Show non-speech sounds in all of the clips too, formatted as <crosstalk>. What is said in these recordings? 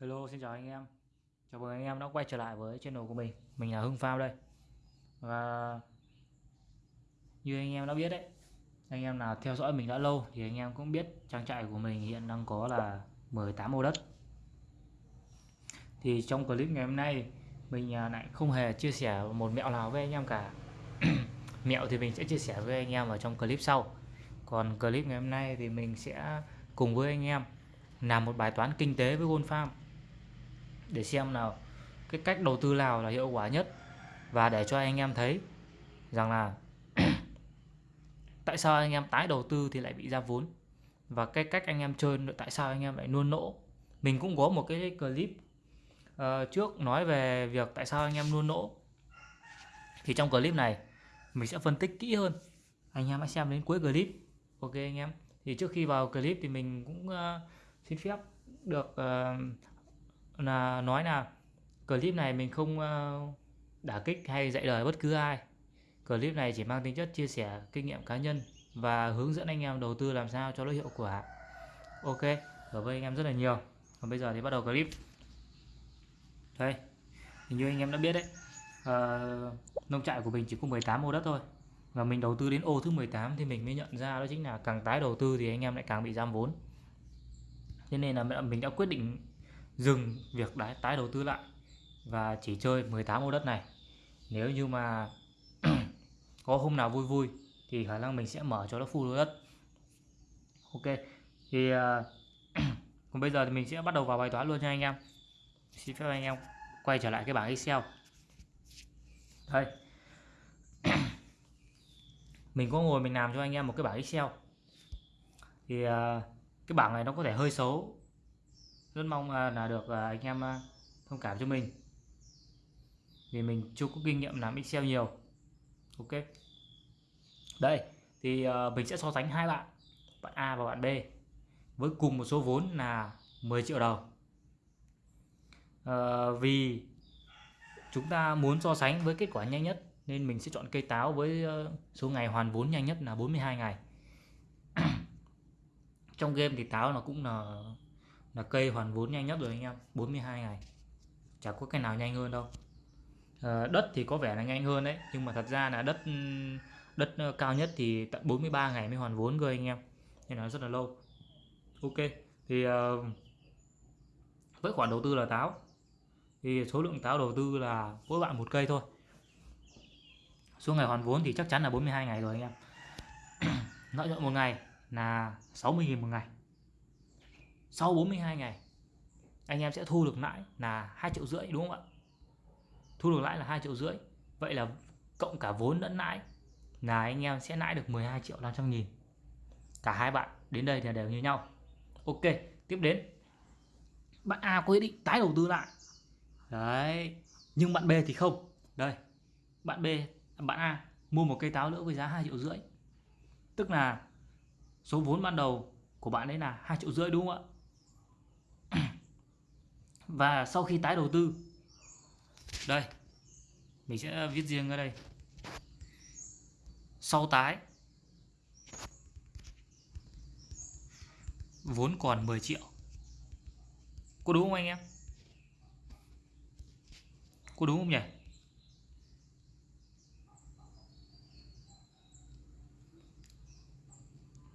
Hello, xin chào anh em. Chào mừng anh em đã quay trở lại với channel của mình. Mình là Hưng Phao đây. Và Như anh em đã biết đấy, Anh em nào theo dõi mình đã lâu Thì anh em cũng biết trang trại của mình hiện đang có là 18 ô đất. Thì trong clip ngày hôm nay, Mình à, lại không hề chia sẻ một mẹo nào với anh em cả. <clears throat> Mẹo thì mình sẽ chia sẻ với anh em ở trong clip sau. Còn clip ngày hôm nay thì mình sẽ cùng với anh em làm một bài toán kinh tế với Gold Farm để xem nào cái cách đầu tư nào là hiệu quả nhất và để cho anh em thấy rằng là <clears throat> tại sao anh em tái đầu tư thì lại bị ra vốn và cái cách anh em chơi tại sao anh em lại luôn nỗ. Mình cũng có một cái clip uh, trước nói về việc tại sao anh em luôn nỗ. Thì trong clip này mình sẽ phân tích kỹ hơn. Anh em hãy xem đến cuối clip. Ok anh em. Thì trước khi vào clip thì mình cũng uh, xin phép được uh, là nói là clip này mình không ờ, đả kích hay dạy đời bất cứ ai. Clip này chỉ mang tính chất chia sẻ kinh nghiệm cá nhân và hướng dẫn anh em đầu tư làm sao cho nó hiệu quả. Ok cảm ơn anh em rất là nhiều. Còn bây giờ thì bắt đầu clip. Đây như anh em đã biết đấy. À, nông trại của mình chỉ có 18 ô đất thôi. Và mình đầu tư đến ô thứ 18 thì mình mới nhận ra đó chính là càng tái đầu tư thì anh em lại càng bị giam vốn. Thế nên là mình đã quyết định dừng việc đái, tái đầu tư lại và chỉ chơi 18 ô đất này. Nếu như mà <clears throat> có hôm nào vui vui thì khả năng mình sẽ mở cho nó full đất. Ok thì uh, <clears throat> còn bây giờ thì mình sẽ bắt đầu vào bài toán luôn cho anh em. Xin phép anh em quay trở lại cái bảng Excel. Đây. <clears throat> Mình có ngồi mình làm cho anh em một cái bảng Excel. Thì uh, cái bảng này nó có thể hơi xấu rất mong à, là được à, anh em à, thông cảm cho mình. Vì mình chưa có kinh nghiệm làm Excel nhiều. Ok. Đây thì mình sẽ so sánh hai bạn bạn A và bạn B với cùng một số vốn là 10 triệu đồng. À, vì chúng ta muốn so sánh với kết quả nhanh nhất nên mình sẽ chọn cây táo với ờ, số ngày hoàn vốn nhanh nhất là 42 ngày. <clears throat> Trong game thì táo nó cũng là là cây hoàn vốn nhanh nhất rồi anh em 42 ngày. Chả có cái nào nhanh hơn đâu. À, đất thì có vẻ là nhanh hơn đấy nhưng mà thật ra là đất đất ờ, cao nhất thì tận 43 ngày mới hoàn vốn cơ anh em. Nên là rất là lâu. Ok thì uh, với khoản đầu tư là táo. Thì số lượng táo đầu tư là mỗi bạn một cây thôi. Số ngày hoàn vốn thì chắc chắn là 42 ngày rồi anh em. <clears throat> Lợi nhuận một ngày là 60.000 một ngày sau 42 ngày, anh em sẽ thu được lãi là 2 triệu rưỡi, đúng không ạ? Thu được lãi là 2 triệu rưỡi. Vậy là cộng cả vốn lẫn lãi là anh em sẽ lãi được 12 triệu 500 nghìn. Cả hai bạn đến đây thì đều như nhau. Ok, tiếp đến. Bạn A có ý định tái đầu tư lại. Đấy, nhưng bạn B thì không. Đây, bạn B, bạn A mua một cây táo nữa với giá 2 triệu rưỡi. Tức là số vốn ban đầu của bạn ấy là 2 triệu rưỡi, đúng không ạ? Và sau khi tái đầu tư đây mình sẽ viết riêng ở đây. Sau tái vốn còn 10 triệu. Có đúng không anh em? Có đúng không nhỉ?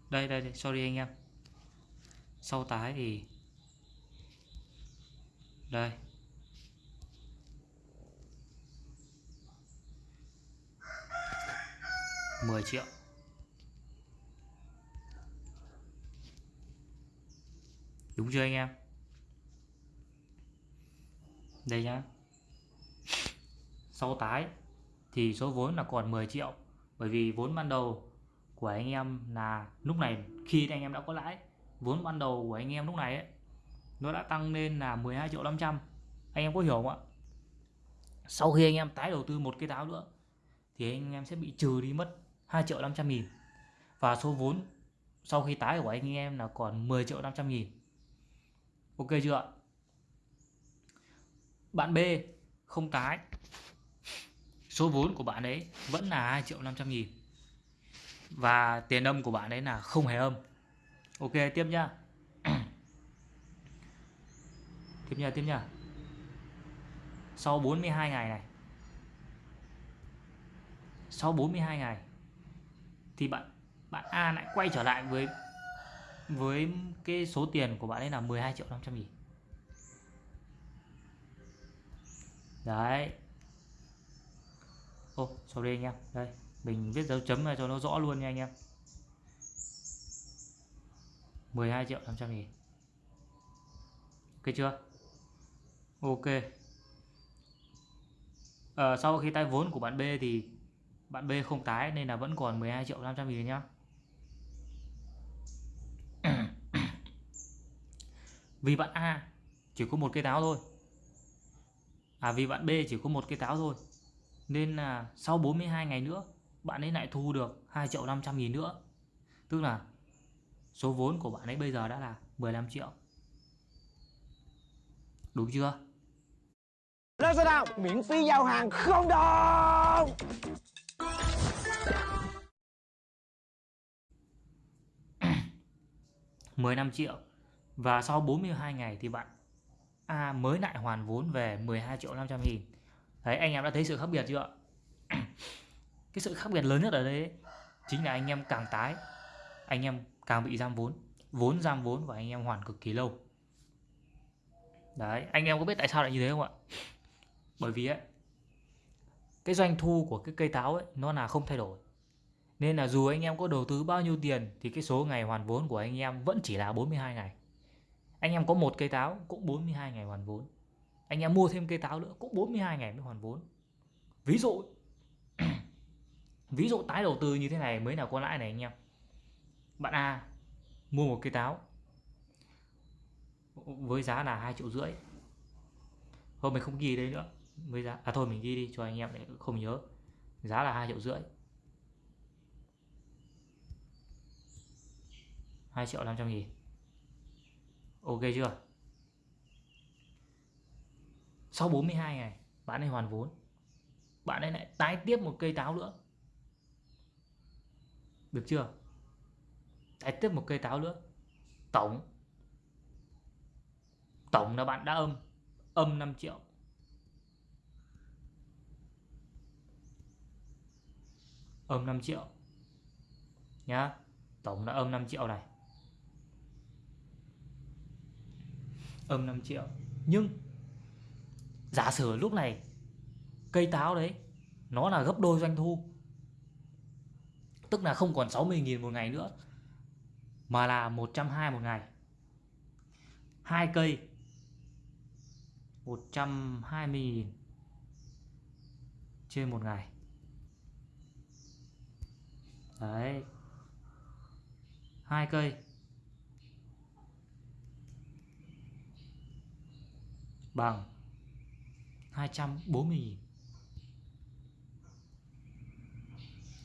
Đây đây, đây sorry anh em. Sau tái thì đây. Mười triệu. Đúng chưa anh em? Đây nhá. Sau tái thì số vốn là còn 10 triệu. Bởi vì vốn ban đầu của anh em là lúc này khi anh em đã có lãi, vốn ban đầu của anh em lúc này ấy nó đã tăng lên là 12 triệu 500 anh em có hiểu không ạ? Sau khi anh em tái đầu tư một cái táo nữa, thì anh em sẽ bị trừ đi mất 2 triệu 500 nghìn. Và số vốn sau khi tái của anh em là còn 10 triệu 500 nghìn. Ok chưa ạ? Bạn B không tái. Số vốn của bạn ấy vẫn là 2 triệu 500 nghìn. Và tiền âm của bạn ấy là không hề âm. Ok, tiếp nhá tiếp nha tiếp nha. Sau 42 ngày này sau 42 ngày thì bạn bạn A lại quay trở lại với với cái số tiền của bạn ấy là 12 triệu 500 nghìn. Đấy. Ô oh, sorry anh em. Đây mình viết dấu chấm này cho nó rõ luôn nha anh em. 12 triệu 500 nghìn. Ok chưa? Ok. À, sau khi tay vốn của bạn B thì bạn B không tái nên là vẫn còn 12 triệu 500 nghìn nhá. <clears throat> Vì bạn A chỉ có một cây táo thôi. À vì bạn B chỉ có một cây táo thôi. Nên là sau 42 ngày nữa bạn ấy lại thu được 2 triệu 500 nghìn nữa. Tức là số vốn của bạn ấy bây giờ đã là 15 triệu. Đúng chưa? Lazada miễn phí giao hàng không đồng <coughs> 15 triệu. Và sau 42 ngày thì bạn A mới lại hoàn vốn về 12 triệu 500 nghìn. Đấy anh em đã thấy sự khác biệt chưa <coughs> cái sự khác biệt lớn nhất ở đây ấy, chính là anh em càng tái anh em càng bị giam vốn. Vốn giam vốn và anh em hoàn cực kỳ lâu. Đấy anh em có biết tại sao lại như thế không ạ? Bởi vì ấy cái doanh thu của cái cây táo ấy, nó là không thay đổi nên là dù anh em có đầu tư bao nhiêu tiền, thì cái số ngày hoàn vốn của anh em vẫn chỉ là 42 ngày. Anh em có một cây táo cũng 42 ngày hoàn vốn. Anh em mua thêm cây táo nữa cũng 42 ngày mới hoàn vốn. Ví dụ <clears throat> ví dụ tái đầu tư như thế này mới là có lãi này anh em. Bạn A mua một cây táo với giá là 2 triệu rưỡi. Thôi mình không ghi đây nữa. Với giá à thôi, mình ghi đi cho anh em để không nhớ. Giá là hai triệu rưỡi. 2 triệu 500 nghìn. Ok chưa? Sau 42 ngày, Bạn ấy hoàn vốn. Bạn ấy lại tái tiếp một cây táo nữa. Được chưa? Tái tiếp một cây táo nữa. Tổng. Tổng là bạn đã âm. Âm 5 triệu. Âm 5 triệu. Nhá, Tổng là âm 5 triệu này. Âm 5 triệu. Nhưng, giả sử lúc này, cây táo đấy, nó là gấp đôi doanh thu, tức là không còn 60.000 một ngày nữa, mà là 120 một ngày. Hai cây 120.000 trên một ngày đấy. Hai cây. Bằng 240 000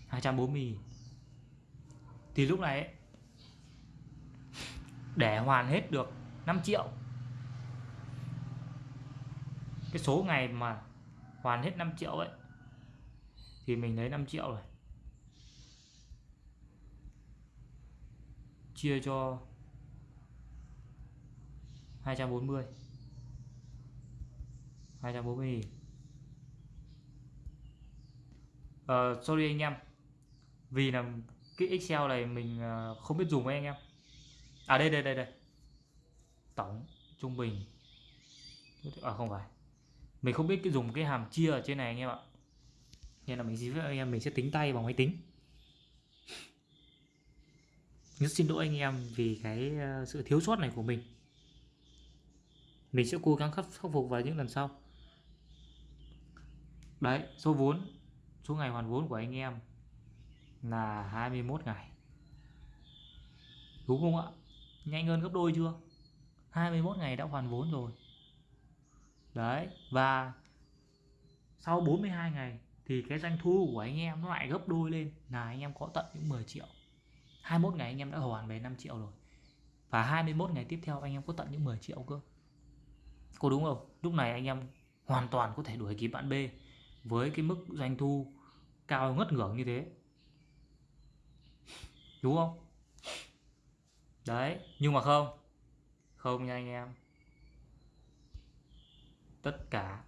240 000 thì lúc này ấy, để hoàn hết được 5 triệu. Cái số ngày mà hoàn hết 5 triệu ấy thì mình lấy 5 triệu rồi. Chia cho 240 240 nghìn. Uh, sorry anh em. Vì là cái Excel này mình ờ, không biết dùng với anh em. À đây đây đây đây. Tổng trung bình. À không phải. Mình không biết cái dùng cái hàm chia ở trên này anh em ạ. Nên là mình xin phép anh em mình sẽ tính tay bằng máy tính rất xin lỗi anh em vì cái ờ, sự thiếu sót này của mình. Mình sẽ cố gắng khắc phục vào những lần sau. Đấy, số vốn, số ngày hoàn vốn của anh em là 21 ngày. Đúng không ạ? Nhanh hơn gấp đôi chưa? 21 ngày đã hoàn vốn rồi. Đấy, và sau 42 ngày thì cái doanh thu của anh em nó lại gấp đôi lên. Là anh em có tận những 10 triệu. 21 ngày anh em đã hoàn về 5 triệu rồi. Và 21 ngày tiếp theo anh em có tận những 10 triệu cơ. Có đúng không? Lúc này anh em hoàn toàn có thể đuổi kịp bạn B với cái mức doanh thu cao ngất ngưỡng như thế. Đúng không? Đấy, nhưng mà không. Không nha anh em. Tất cả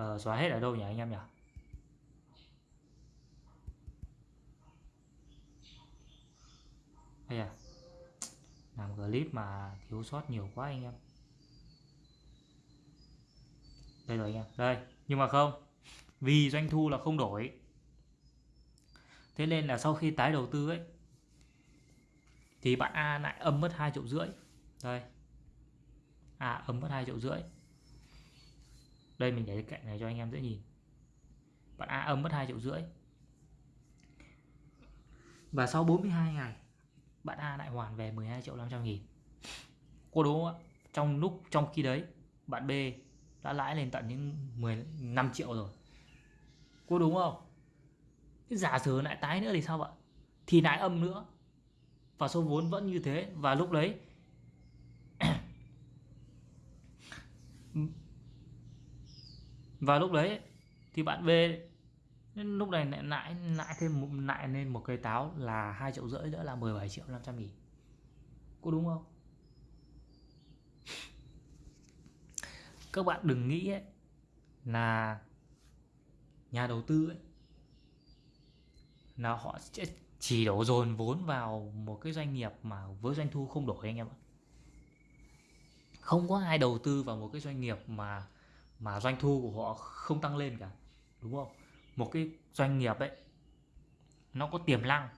ờ, xóa hết ở đâu nhỉ anh em nhỉ? Đây à làm clip mà thiếu sót nhiều quá anh em. Đây rồi anh em. Đây nhưng mà không. Vì doanh thu là không đổi. Thế nên là sau khi tái đầu tư ấy thì bạn A lại âm mất 2 triệu rưỡi. Đây. A âm mất 2 triệu rưỡi đây mình để cạnh này cho anh em dễ nhìn. Bạn A âm mất 2 triệu rưỡi. Và sau 42 ngày, bạn A lại hoàn về 12 triệu 500 nghìn. Cô đúng không ạ, trong lúc, trong khi đấy, bạn B đã lãi lên tận những 15 triệu rồi. Cô đúng không? Cái giả sử lại tái nữa thì sao ạ? Thì lại âm nữa. Và số vốn vẫn như thế. Và lúc đấy và lúc đấy thì bạn B lúc này lại lại lại thêm lại lên một cây táo là hai triệu rưỡi nữa là 17 triệu 500 nghìn. Có đúng không? Các bạn đừng nghĩ ấy, là nhà đầu tư ấy, là họ sẽ chỉ đổ dồn vốn vào một cái doanh nghiệp mà với doanh thu không đổi anh em ạ. Không có ai đầu tư vào một cái doanh nghiệp mà mà doanh thu của họ không tăng lên cả đúng không? Một cái doanh nghiệp ấy nó có tiềm năng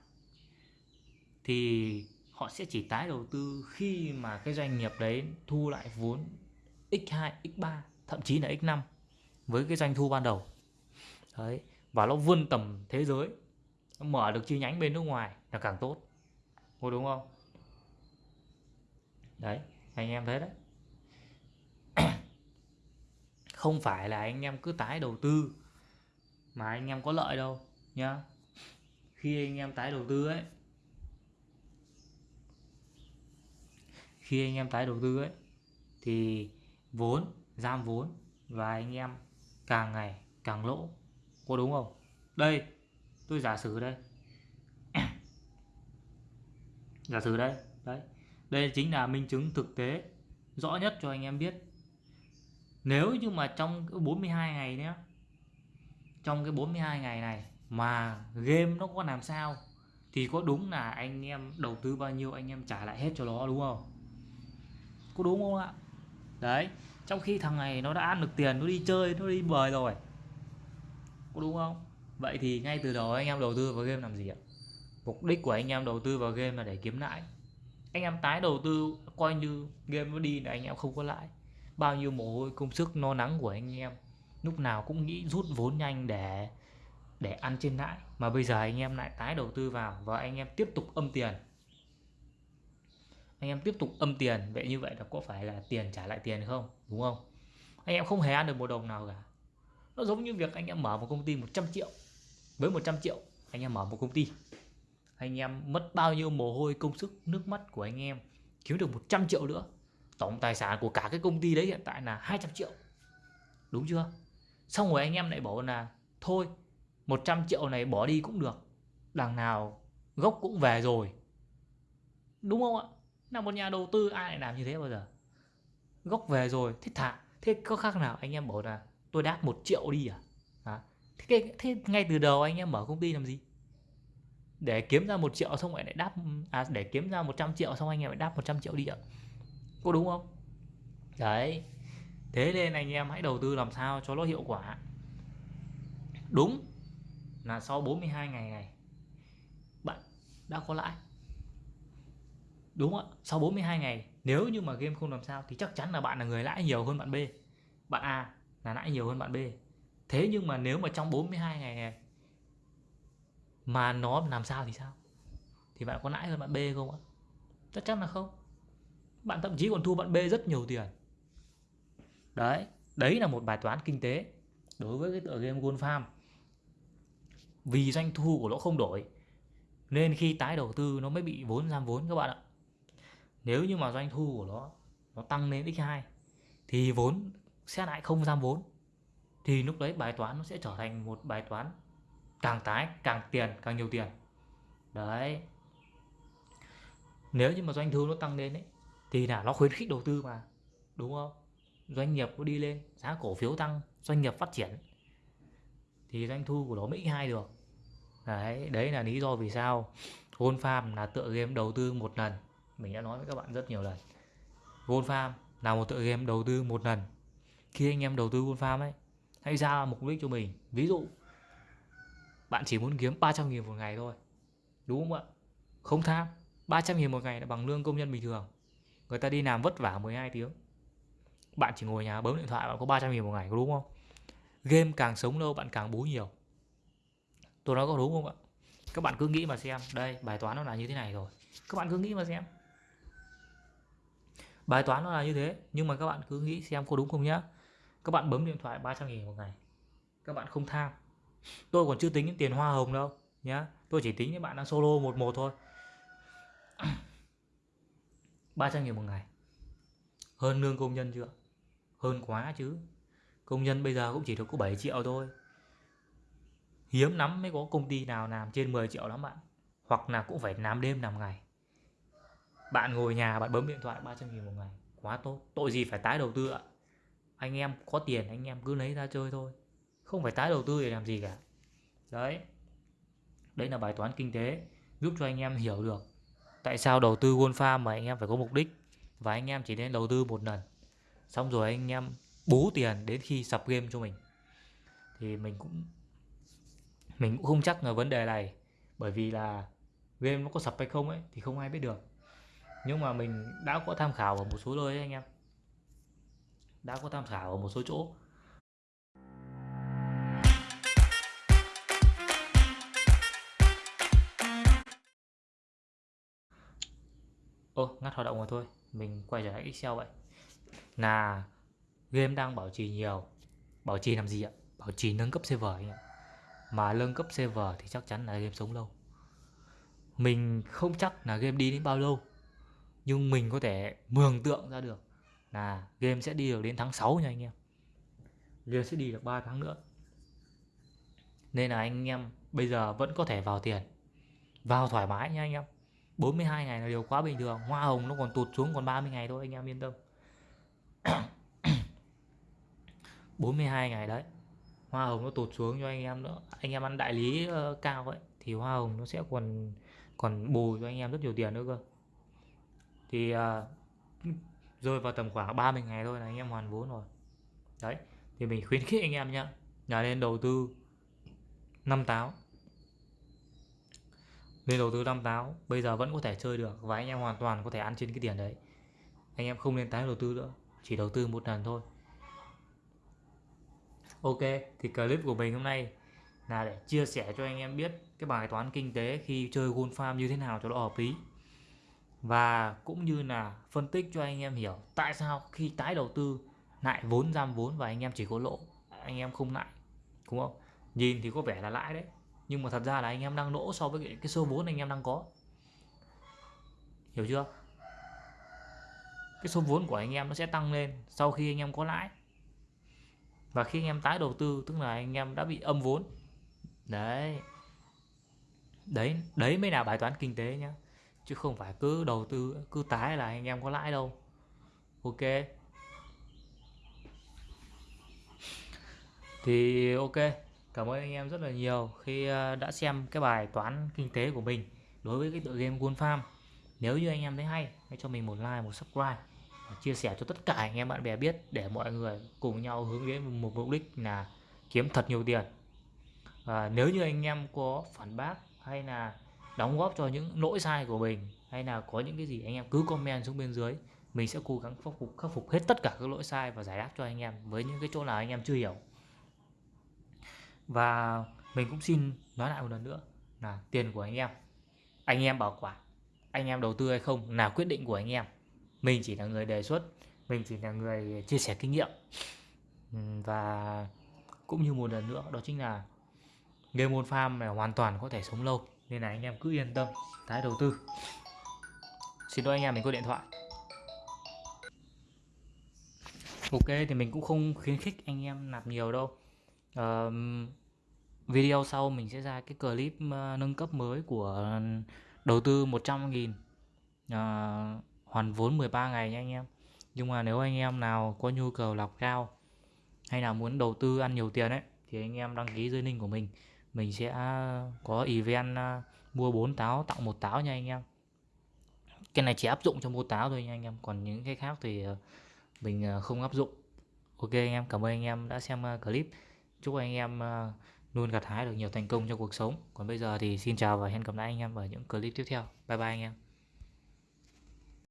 thì họ sẽ chỉ tái đầu tư khi mà cái doanh nghiệp đấy thu lại vốn x2, x3 thậm chí là x5 với cái doanh thu ban đầu. Đấy và nó vươn tầm thế giới nó mở được chi nhánh bên nước ngoài là càng tốt. Có đúng không? Đấy anh em thấy đấy không phải là anh em cứ tái đầu tư, mà anh em có lợi đâu, nhá. Khi anh em tái đầu tư ấy, khi anh em tái đầu tư ấy, thì vốn, giam vốn và anh em càng ngày càng lỗ, có đúng không? Đây, tôi giả sử đây. <coughs> Giả sử đây, đấy. Đây chính là minh chứng thực tế, rõ nhất cho anh em biết nếu như mà trong 42 ngày nhé trong cái 42 ngày này mà game nó có làm sao, thì có đúng là anh em đầu tư bao nhiêu, anh em trả lại hết cho nó, đúng không? Có đúng không ạ? Đấy, trong khi thằng này nó đã ăn được tiền, nó đi chơi, nó đi bời rồi. Có đúng không? Vậy thì ngay từ đầu anh em đầu tư vào game làm gì ạ? Mục đích của anh em đầu tư vào game là để kiếm lãi. Anh em tái đầu tư, coi như game nó đi là anh em không có lãi bao nhiêu mồ hôi, công sức, no nắng của anh em. Lúc nào cũng nghĩ rút vốn nhanh để để ăn trên lãi. Mà bây giờ anh em lại tái đầu tư vào và anh em tiếp tục âm tiền. Anh em tiếp tục âm tiền, vậy như vậy là có phải là tiền trả lại tiền không? Đúng không? Anh em không hề ăn được một đồng nào cả. Nó giống như việc anh em mở một công ty 100 triệu. Với 100 triệu, anh em mở một công ty. Anh em mất bao nhiêu mồ hôi, công sức, nước mắt của anh em. Kiếm được 100 triệu nữa tổng tài sản của cả cái công ty đấy hiện tại là 200 triệu. Đúng chưa? Xong rồi anh em lại bảo là thôi 100 triệu này bỏ đi cũng được đằng nào gốc cũng về rồi. Đúng không ạ? Là một nhà đầu tư ai lại làm như thế bao giờ? Gốc về rồi thế thả thế có khác nào anh em bảo là tôi đáp một triệu đi à, à thế, thế ngay từ đầu anh em mở công ty làm gì? Để kiếm ra một triệu xong lại lại đáp à để kiếm ra 100 triệu xong anh em lại đáp 100 triệu đi ạ có đúng không? Đấy. Thế nên anh em hãy đầu tư làm sao cho nó hiệu quả. Đúng là sau 42 ngày này, bạn đã có lãi. Đúng không ạ? Sau 42 ngày, nếu như mà game không làm sao thì chắc chắn là bạn là người lãi nhiều hơn bạn B. Bạn A là lãi nhiều hơn bạn B. Thế nhưng mà nếu mà trong 42 ngày này mà nó làm sao thì sao? Thì bạn có lãi hơn bạn B không ạ? Chắc chắn là không bạn thậm chí còn thu bạn B rất nhiều tiền. Đấy đấy là một bài toán kinh tế đối với cái tựa game Gold Farm. Vì doanh thu của nó không đổi, nên khi tái đầu tư nó mới bị vốn giam vốn các bạn ạ. Nếu như mà doanh thu của nó nó tăng lên x2 thì vốn sẽ lại không giam vốn, thì lúc đấy bài toán nó sẽ trở thành một bài toán càng tái, càng tiền, càng nhiều tiền. Đấy. Nếu như mà doanh thu nó tăng lên ấy thì là nó khuyến khích đầu tư mà, đúng không? Doanh nghiệp nó đi lên, giá cổ phiếu tăng, doanh nghiệp phát triển. Thì doanh thu của nó mới hai được. Đấy đấy là lý do vì sao Gold Farm là tựa game đầu tư một lần. Mình đã nói với các bạn rất nhiều lần. Gold Farm là một tựa game đầu tư một lần. Khi anh em đầu tư Gold Farm ấy, hãy ra mục đích cho mình. Ví dụ, bạn chỉ muốn kiếm 300 nghìn một ngày thôi, đúng không ạ? Không tham 300 nghìn một ngày là bằng lương công nhân bình thường người ta đi làm vất vả 12 tiếng. Bạn chỉ ngồi nhà bấm điện thoại bạn có 300 nghìn một ngày, có đúng không? Game càng sống lâu bạn càng bú nhiều. Tôi nói có đúng không ạ? Các bạn cứ nghĩ mà xem. Đây, bài toán nó là như thế này rồi. Các bạn cứ nghĩ mà xem. Bài toán nó là như thế, nhưng mà các bạn cứ nghĩ xem có đúng không nhá. Các bạn bấm điện thoại 300 nghìn một ngày. Các bạn không tham. Tôi còn chưa tính những tiền hoa hồng đâu nhá. Tôi chỉ tính những bạn đang solo một một thôi. 300 nghìn một ngày. Hơn lương công nhân chưa? Hơn quá chứ. Công nhân bây giờ cũng chỉ được có 7 triệu thôi. Hiếm lắm mới có công ty nào làm trên 10 triệu lắm bạn. Hoặc là cũng phải làm đêm làm ngày. Bạn ngồi nhà, bạn bấm điện thoại 300 nghìn một ngày. Quá tốt. Tội gì phải tái đầu tư ạ? Anh em có tiền, anh em cứ lấy ra chơi thôi. Không phải tái đầu tư để làm gì cả. Đấy. Đấy là bài toán kinh tế, giúp cho anh em hiểu được tại sao đầu tư Gold Farm mà anh em phải có mục đích? Và anh em chỉ nên đầu tư một lần. Xong rồi anh em bú tiền đến khi sập game cho mình. Thì mình cũng mình cũng không chắc là vấn đề này. Bởi vì là game nó có sập hay không ấy, thì không ai biết được. Nhưng mà mình đã có tham khảo ở một số nơi ấy anh em. Đã có tham khảo ở một số chỗ. Ô, ngắt hoạt động rồi thôi. Mình quay trở lại Excel vậy. Là game đang bảo trì nhiều. Bảo trì làm gì ạ? Bảo trì nâng cấp server anh ạ. Mà nâng cấp server thì chắc chắn là game sống lâu. Mình không chắc là game đi đến bao lâu, nhưng mình có thể mường tượng ra được là game sẽ đi được đến tháng 6 nha anh em. Game sẽ đi được 3 tháng nữa. Nên là anh em bây giờ vẫn có thể vào tiền, vào thoải mái nha anh em. 42 ngày là điều quá bình thường. Hoa hồng nó còn tụt xuống còn 30 ngày thôi anh em yên tâm. <coughs> 42 ngày đấy hoa hồng nó tụt xuống cho anh em nữa. Anh em ăn đại lý uh, cao vậy thì hoa hồng nó sẽ còn còn bù cho anh em rất nhiều tiền nữa cơ. Thì uh, rơi vào tầm khoảng 30 ngày thôi là anh em hoàn vốn rồi. Đấy thì mình khuyến khích anh em nhá nhà lên đầu tư năm táo nên đầu tư năm táo, bây giờ vẫn có thể chơi được và anh em hoàn toàn có thể ăn trên cái tiền đấy. Anh em không nên tái đầu tư nữa, chỉ đầu tư một lần thôi. Ok, thì clip của mình hôm nay là để chia sẻ cho anh em biết cái bài toán kinh tế khi chơi Gold Farm như thế nào cho nó hợp lý. Và cũng như là phân tích cho anh em hiểu tại sao khi tái đầu tư lại vốn giam vốn và anh em chỉ có lỗ, anh em không lại đúng không? Nhìn thì có vẻ là lãi đấy nhưng mà thật ra là anh em đang lỗ so với cái số vốn anh em đang có. Hiểu chưa? Cái số vốn của anh em nó sẽ tăng lên sau khi anh em có lãi. Và khi anh em tái đầu tư, tức là anh em đã bị âm vốn. Đấy. Đấy đấy mới là bài toán kinh tế nhá. Chứ không phải cứ đầu tư, cứ tái là anh em có lãi đâu. Ok. Thì ok cảm ơn anh em rất là nhiều khi ờ, đã xem cái bài toán kinh tế của mình đối với cái tựa game Gold Farm. Nếu như anh em thấy hay, hãy cho mình một like, một subscribe chia sẻ cho tất cả anh em bạn bè biết để mọi người cùng nhau hướng đến một mục đích là kiếm thật nhiều tiền. Và nếu như anh em có phản bác hay là đóng góp cho những lỗi sai của mình hay là có những cái gì, anh em cứ comment xuống bên dưới. Mình sẽ cố gắng khắc phục khắc phục hết tất cả các lỗi sai và giải đáp cho anh em với những cái chỗ nào anh em chưa hiểu và mình cũng xin nói lại một lần nữa là tiền của anh em. Anh em bảo quản, anh em đầu tư hay không là quyết định của anh em. Mình chỉ là người đề xuất, mình chỉ là người chia sẻ kinh nghiệm. Và cũng như một lần nữa, đó chính là game môn farm này hoàn toàn có thể sống lâu, nên là anh em cứ yên tâm, tái đầu tư. Xin lỗi anh em, mình có điện thoại. Ok, thì mình cũng không khuyến khích anh em nạp nhiều đâu uh, video sau mình sẽ ra cái clip ờ, nâng cấp mới của đầu tư 100.000 à, ờ, hoàn vốn 13 ngày nha anh em. Nhưng mà nếu anh em nào có nhu cầu lọc cao hay là muốn đầu tư ăn nhiều tiền ấy thì anh em đăng ký dưới link của mình. Mình sẽ có event ờ, mua 4 táo tặng một táo nha anh em. Cái này chỉ áp dụng cho mua táo thôi nha anh em. Còn những cái khác thì mình không áp dụng. Ok anh em cảm ơn anh em đã xem clip chúc anh em ờ, luôn gặt hái được nhiều thành công trong cuộc sống. Còn bây giờ thì xin chào và hẹn gặp lại anh em ở những clip tiếp theo. Bye bye anh em.